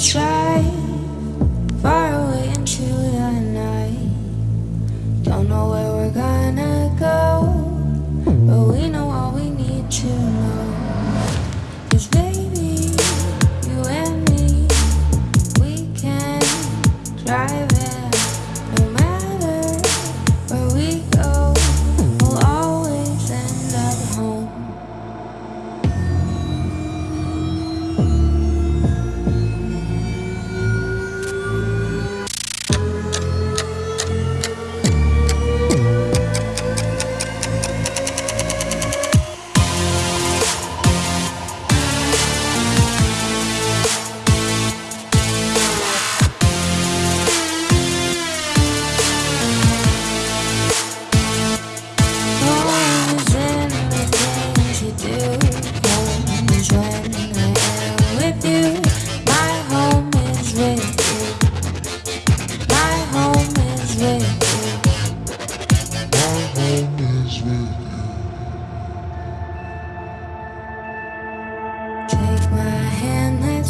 try.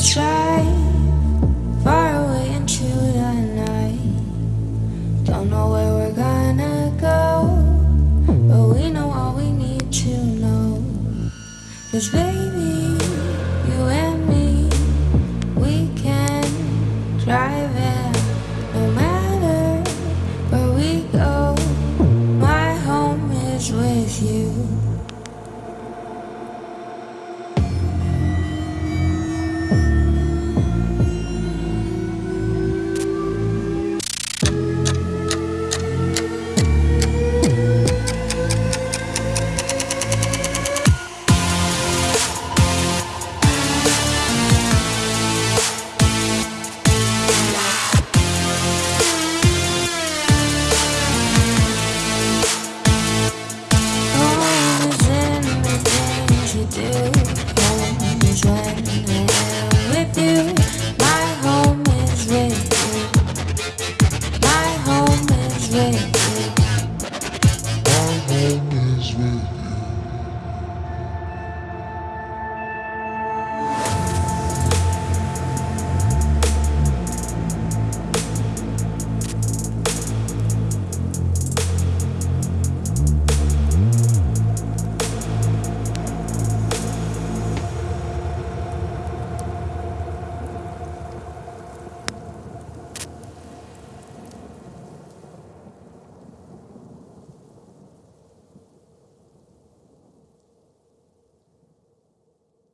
drive far away into the night. Don't know where we're gonna go, but we know all we need to know. Baby. Yeah.